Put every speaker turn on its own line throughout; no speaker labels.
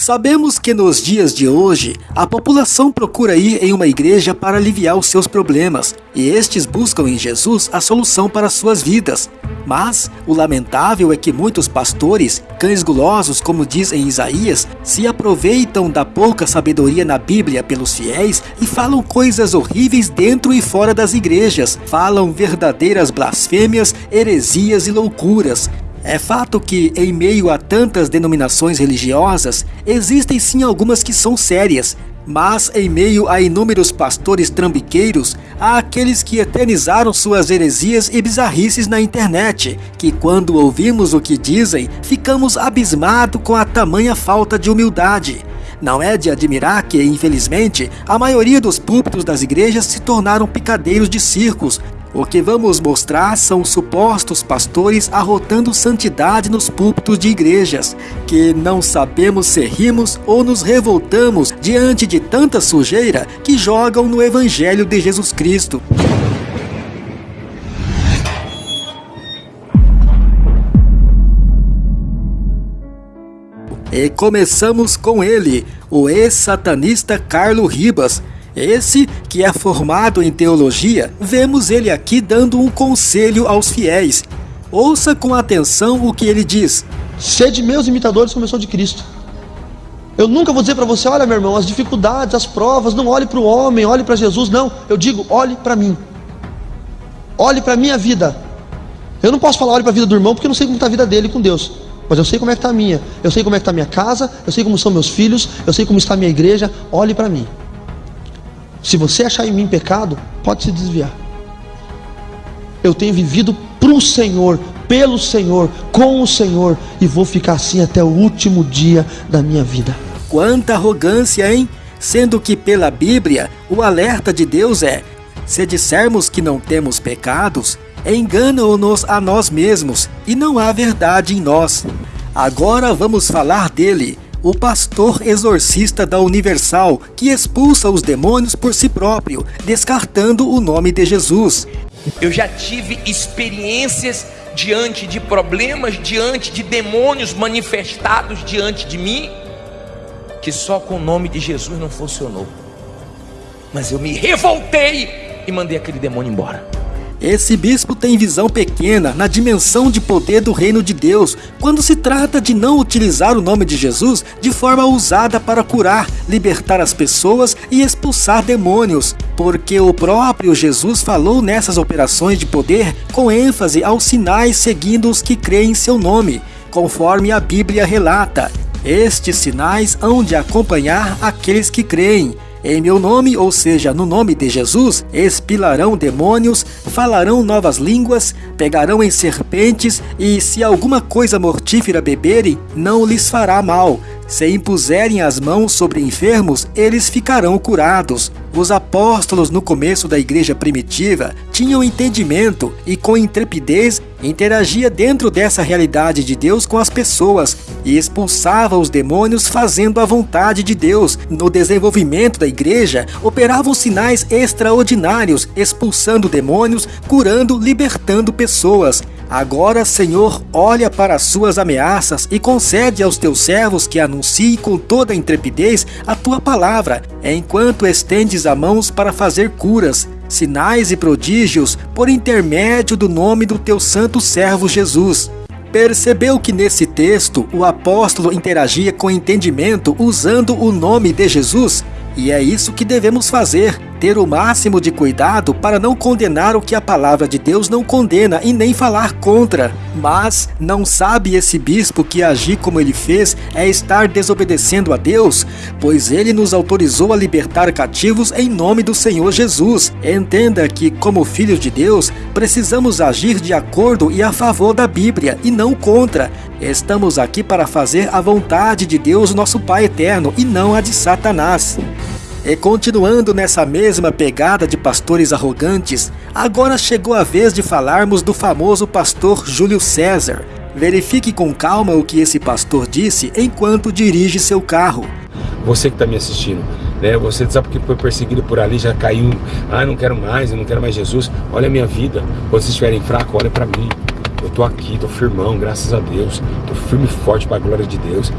Sabemos que nos dias de hoje, a população procura ir em uma igreja para aliviar os seus problemas, e estes buscam em Jesus a solução para suas vidas. Mas o lamentável é que muitos pastores, cães gulosos, como diz em Isaías, se aproveitam da pouca sabedoria na Bíblia pelos fiéis e falam coisas horríveis dentro e fora das igrejas, falam verdadeiras blasfêmias, heresias e loucuras. É fato que, em meio a tantas denominações religiosas, existem sim algumas que são sérias, mas em meio a inúmeros pastores trambiqueiros, há aqueles que eternizaram suas heresias e bizarrices na internet, que quando ouvimos o que dizem, ficamos abismados com a tamanha falta de humildade. Não é de admirar que, infelizmente, a maioria dos púlpitos das igrejas se tornaram picadeiros de circos, o que vamos mostrar são supostos pastores arrotando santidade nos púlpitos de igrejas, que não sabemos se rimos ou nos revoltamos diante de tanta sujeira que jogam no Evangelho de Jesus Cristo. E começamos com ele, o ex-satanista Carlo Ribas, esse, que é formado em teologia, vemos ele aqui dando um conselho aos fiéis. Ouça com atenção o que ele diz:
Sede meus imitadores como eu sou de Cristo. Eu nunca vou dizer para você, olha meu irmão, as dificuldades, as provas, não olhe para o homem, olhe para Jesus, não. Eu digo, olhe para mim. Olhe para a minha vida. Eu não posso falar olhe para a vida do irmão porque eu não sei como está a vida dele com Deus. Mas eu sei como é que está a minha. Eu sei como é que está a minha casa, eu sei como são meus filhos, eu sei como está a minha igreja. Olhe para mim. Se você achar em mim pecado, pode se desviar. Eu tenho vivido para o Senhor, pelo Senhor, com o Senhor, e vou ficar assim até o último dia da minha vida.
Quanta arrogância, hein? Sendo que pela Bíblia, o alerta de Deus é: se dissermos que não temos pecados, enganam-nos a nós mesmos e não há verdade em nós. Agora vamos falar dele, o pastor exorcista da Universal, que expulsa os demônios por si próprio, descartando o nome de Jesus.
Eu já tive experiências diante de problemas, diante de demônios manifestados diante de mim, que só com o nome de Jesus não funcionou. Mas eu me revoltei e mandei aquele demônio embora.
Esse bispo tem visão pequena na dimensão de poder do reino de Deus, quando se trata de não utilizar o nome de Jesus de forma usada para curar, libertar as pessoas e expulsar demônios, porque o próprio Jesus falou nessas operações de poder com ênfase aos sinais seguindo os que creem em seu nome, conforme a Bíblia relata. Estes sinais hão de acompanhar aqueles que creem. Em meu nome, ou seja, no nome de Jesus, expilarão demônios, falarão novas línguas, pegarão em serpentes, e se alguma coisa mortífera beberem, não lhes fará mal. Se impuserem as mãos sobre enfermos, eles ficarão curados. Os apóstolos no começo da igreja primitiva tinham entendimento e com intrepidez interagia dentro dessa realidade de Deus com as pessoas e expulsava os demônios fazendo a vontade de Deus. No desenvolvimento da igreja, operavam sinais extraordinários, expulsando demônios, curando, libertando pessoas. Agora, Senhor, olha para as suas ameaças e concede aos teus servos que anunciem com toda intrepidez a tua palavra, enquanto estendes a mãos para fazer curas, sinais e prodígios por intermédio do nome do teu santo servo Jesus. Percebeu que nesse texto o apóstolo interagia com entendimento usando o nome de Jesus? E é isso que devemos fazer ter o máximo de cuidado para não condenar o que a palavra de Deus não condena e nem falar contra. Mas não sabe esse bispo que agir como ele fez é estar desobedecendo a Deus, pois ele nos autorizou a libertar cativos em nome do Senhor Jesus. Entenda que, como filhos de Deus, precisamos agir de acordo e a favor da Bíblia e não contra. Estamos aqui para fazer a vontade de Deus, nosso Pai eterno, e não a de Satanás. E continuando nessa mesma pegada de pastores arrogantes, agora chegou a vez de falarmos do famoso pastor Júlio César. Verifique com calma o que esse pastor disse enquanto dirige seu carro.
Você que está me assistindo, né? Você sabe que foi perseguido por ali, já caiu. Ah, não quero mais, eu não quero mais Jesus. Olha a minha vida. Quando vocês estiverem fracos, olha para mim. Eu tô aqui, tô firmão, graças a Deus. Tô firme e forte para a glória de Deus.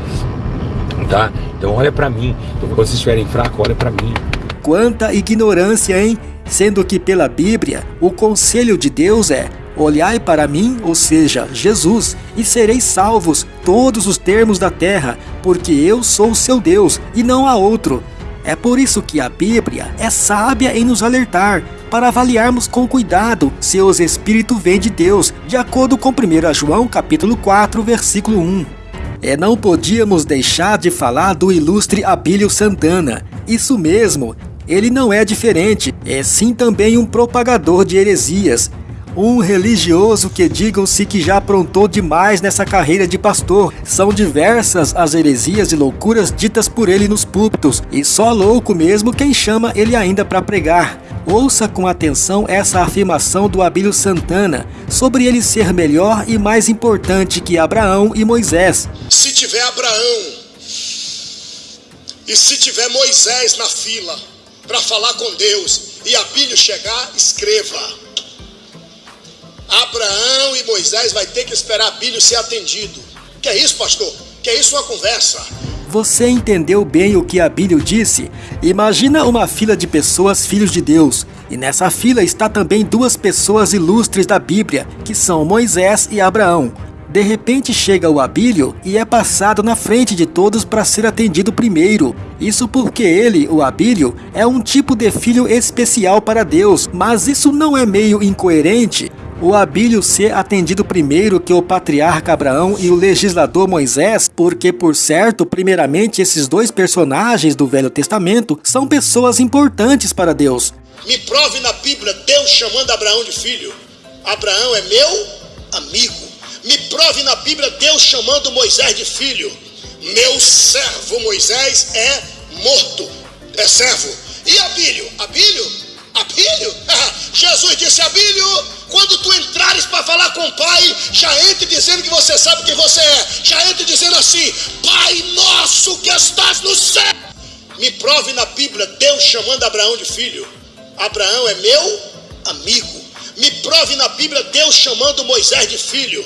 Tá? Então olha para mim. Quando vocês estiverem fracos, olha para mim.
Quanta ignorância, hein? Sendo que pela Bíblia, o conselho de Deus é: Olhai para mim, ou seja, Jesus, e sereis salvos todos os termos da terra, porque eu sou o seu Deus e não há outro. É por isso que a Bíblia é sábia em nos alertar, para avaliarmos com cuidado se os espíritos vêm de Deus, de acordo com 1 João capítulo 4, versículo 1. É não podíamos deixar de falar do ilustre Abílio Santana. Isso mesmo, ele não é diferente, é sim também um propagador de heresias, um religioso que digam-se que já aprontou demais nessa carreira de pastor. São diversas as heresias e loucuras ditas por ele nos púlpitos, e só louco mesmo quem chama ele ainda para pregar. Ouça com atenção essa afirmação do Abílio Santana sobre ele ser melhor e mais importante que Abraão e Moisés.
Se tiver Abraão e se tiver Moisés na fila para falar com Deus e Abílio chegar, escreva. Abraão e Moisés vai ter que esperar Abílio ser atendido. Que é isso, pastor? Que é isso uma conversa?
Você entendeu bem o que Abílio disse? Imagina uma fila de pessoas filhos de Deus, e nessa fila está também duas pessoas ilustres da Bíblia, que são Moisés e Abraão. De repente chega o Abílio e é passado na frente de todos para ser atendido primeiro. Isso porque ele, o Abílio, é um tipo de filho especial para Deus, mas isso não é meio incoerente? O Abílio ser atendido primeiro que o patriarca Abraão e o legislador Moisés, porque, por certo, primeiramente esses dois personagens do Velho Testamento são pessoas importantes para Deus.
Me prove na Bíblia Deus chamando Abraão de filho. Abraão é meu amigo. Me prove na Bíblia Deus chamando Moisés de filho. Meu servo Moisés é morto. É servo. E Abílio? Abílio? Abílio? Jesus disse: Abílio, falar com o Pai, já entre dizendo que você sabe quem você é. Já entre dizendo assim: Pai nosso que estás no céu. Me prove na Bíblia Deus chamando Abraão de filho. Abraão é meu amigo. Me prove na Bíblia Deus chamando Moisés de filho.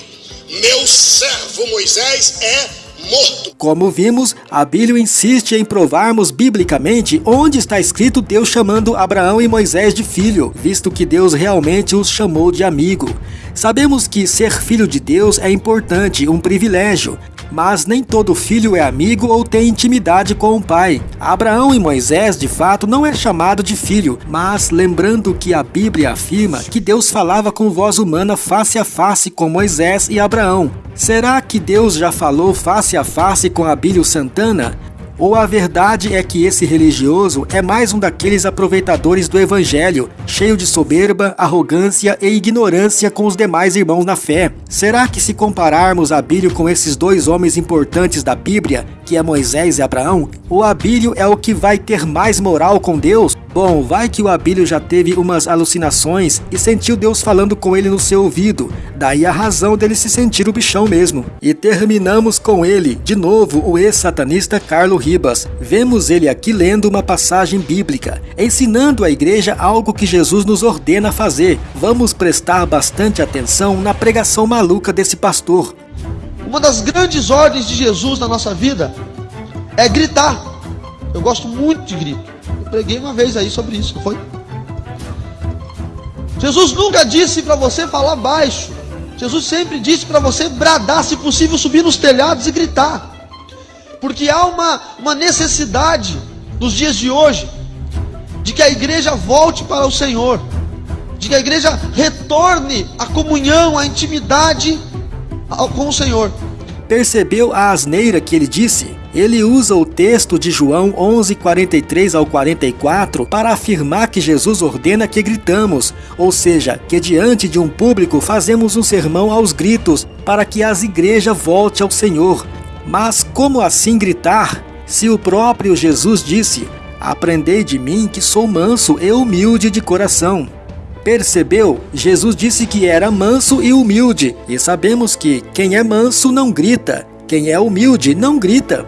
Meu servo Moisés é morto.
Como vimos, Abílio insiste em provarmos biblicamente onde está escrito Deus chamando Abraão e Moisés de filho, visto que Deus realmente os chamou de amigo. Sabemos que ser filho de Deus é importante, um privilégio, mas nem todo filho é amigo ou tem intimidade com o pai. Abraão e Moisés, de fato, não é chamado de filho, mas lembrando que a Bíblia afirma que Deus falava com voz humana face a face com Moisés e Abraão. Será que Deus já falou face a face com Abílio Santana? Ou a verdade é que esse religioso é mais um daqueles aproveitadores do evangelho, cheio de soberba, arrogância e ignorância com os demais irmãos na fé? Será que se compararmos Abílio com esses dois homens importantes da Bíblia, que é Moisés e Abraão, o Abílio é o que vai ter mais moral com Deus? Bom, vai que o Abílio já teve umas alucinações e sentiu Deus falando com ele no seu ouvido, daí a razão dele se sentir o bichão mesmo. E terminamos com ele, de novo, o ex-satanista Carlo Ribas. Vemos ele aqui lendo uma passagem bíblica, ensinando à igreja algo que Jesus nos ordena fazer. Vamos prestar bastante atenção na pregação maluca desse pastor.
Uma das grandes ordens de Jesus na nossa vida é gritar. Eu gosto muito de grito. Eu preguei uma vez aí sobre isso, foi? Jesus nunca disse para você falar baixo. Jesus sempre disse para você bradar, se possível, subir nos telhados e gritar. Porque há uma, uma necessidade nos dias de hoje de que a igreja volte para o Senhor, de que a igreja retorne à comunhão, à intimidade com o Senhor.
Percebeu a asneira que ele disse? Ele usa o texto de João 11:43 ao 44 para afirmar que Jesus ordena que gritamos, ou seja, que diante de um público fazemos um sermão aos gritos para que as igrejas volte ao Senhor. Mas como assim gritar? Se o próprio Jesus disse: Aprendei de mim que sou manso e humilde de coração. Percebeu? Jesus disse que era manso e humilde, e sabemos que quem é manso não grita, quem é humilde não grita.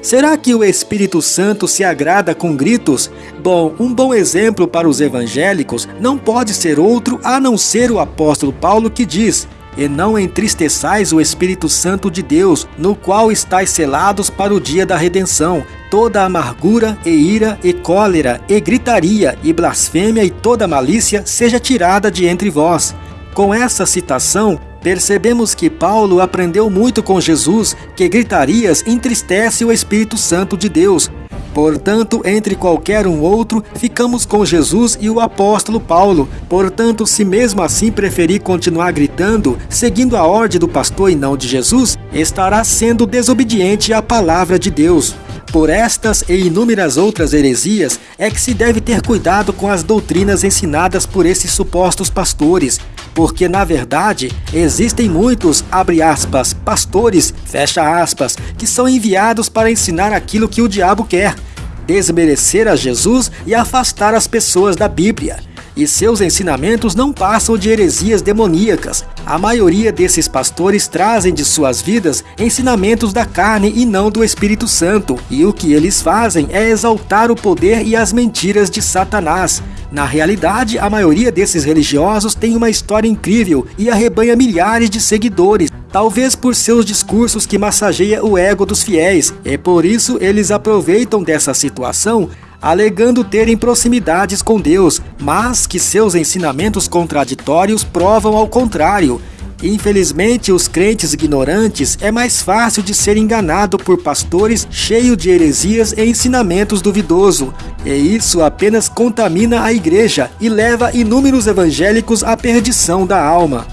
Será que o Espírito Santo se agrada com gritos? Bom, um bom exemplo para os evangélicos não pode ser outro a não ser o apóstolo Paulo que diz: e não entristeçais o Espírito Santo de Deus, no qual estáis selados para o dia da redenção. Toda amargura e ira e cólera e gritaria e blasfêmia e toda malícia seja tirada de entre vós. Com essa citação, percebemos que Paulo aprendeu muito com Jesus que gritarias entristece o Espírito Santo de Deus, Portanto, entre qualquer um outro, ficamos com Jesus e o apóstolo Paulo. Portanto, se mesmo assim preferir continuar gritando, seguindo a ordem do pastor e não de Jesus, estará sendo desobediente à palavra de Deus. Por estas e inúmeras outras heresias é que se deve ter cuidado com as doutrinas ensinadas por esses supostos pastores, porque na verdade existem muitos, abre aspas, pastores, fecha aspas, que são enviados para ensinar aquilo que o diabo quer, desmerecer a Jesus e afastar as pessoas da Bíblia e seus ensinamentos não passam de heresias demoníacas. A maioria desses pastores trazem de suas vidas ensinamentos da carne e não do Espírito Santo, e o que eles fazem é exaltar o poder e as mentiras de Satanás. Na realidade, a maioria desses religiosos tem uma história incrível e arrebanha milhares de seguidores, talvez por seus discursos que massageia o ego dos fiéis, e por isso eles aproveitam dessa situação alegando terem proximidades com Deus, mas que seus ensinamentos contraditórios provam ao contrário. Infelizmente, os crentes ignorantes é mais fácil de ser enganado por pastores cheios de heresias e ensinamentos duvidosos, e isso apenas contamina a igreja e leva inúmeros evangélicos à perdição da alma.